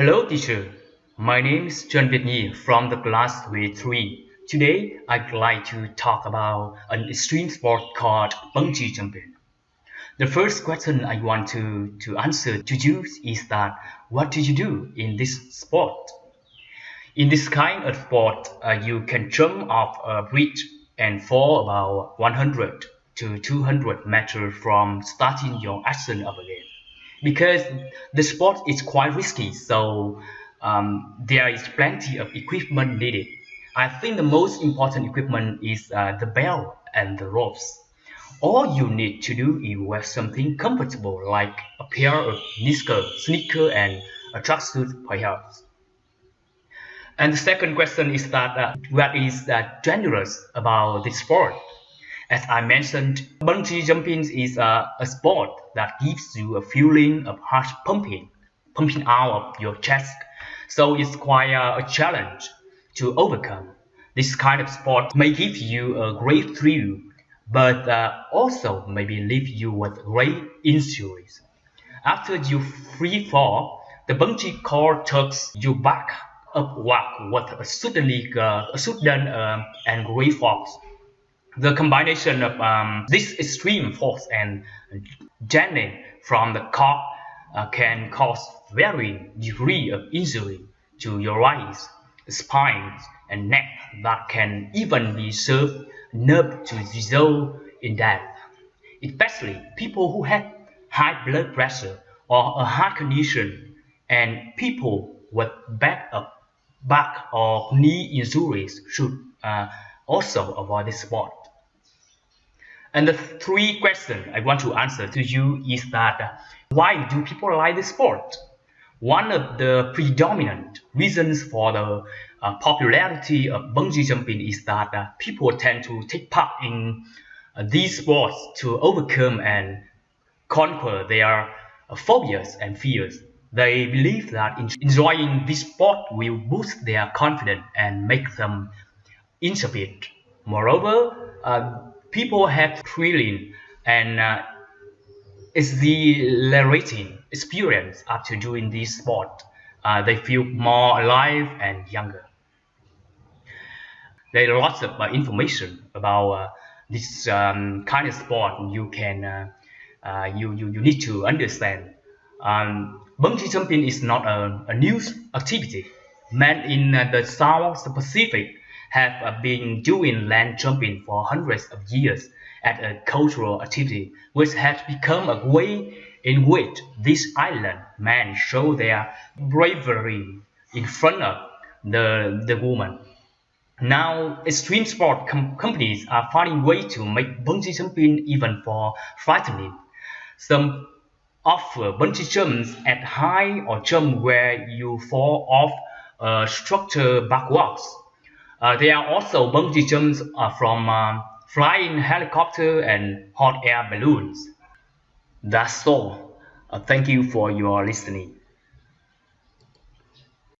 Hello teacher, my name is Trần Việt from the class grade 3. Today I'd like to talk about an extreme sport called bungee jumping. The first question I want to, to answer to you is that what do you do in this sport? In this kind of sport, uh, you can jump off a bridge and fall about 100 to 200 meters from starting your action of a game because the sport is quite risky so um, there is plenty of equipment needed i think the most important equipment is uh, the bell and the ropes all you need to do is wear something comfortable like a pair of sneaker, sneaker and a tracksuit perhaps. And the second question is that uh, what is uh, dangerous about this sport? As I mentioned, bungee jumping is a, a sport that gives you a feeling of heart pumping, pumping out of your chest. So it's quite a, a challenge to overcome. This kind of sport may give you a great thrill, but uh, also maybe leave you with great injuries. After you free fall, the bungee cord tugs you back upward with a suddenly uh, a sudden uh, and great force. The combination of um, this extreme force and jamming from the car uh, can cause varying degree of injury to your eyes, spine, and neck that can even be served nerve to result in death. Especially people who have high blood pressure or a heart condition and people with back, back or knee injuries should uh, also avoid this sport. And the three questions I want to answer to you is that why do people like the sport? One of the predominant reasons for the uh, popularity of bungee jumping is that uh, people tend to take part in uh, these sports to overcome and conquer their uh, phobias and fears. They believe that enjoying this sport will boost their confidence and make them intrepid. Moreover, uh, people have thrilling and uh, exhilarating experience after doing this sport. Uh, they feel more alive and younger. There are lots of uh, information about uh, this um, kind of sport you can uh, uh, you, you, you need to understand. Um, bungee jumping is not a, a new activity. Men in the South Pacific have uh, been doing land jumping for hundreds of years as a cultural activity, which has become a way in which these island men show their bravery in front of the, the woman. Now, extreme sport com companies are finding ways to make bungee jumping even more frightening. Some offer bungee jumps at high or jump where you fall off a structure backwards uh, there are also bungee jumps uh, from um, flying helicopter and hot air balloons. That's all. Uh, thank you for your listening.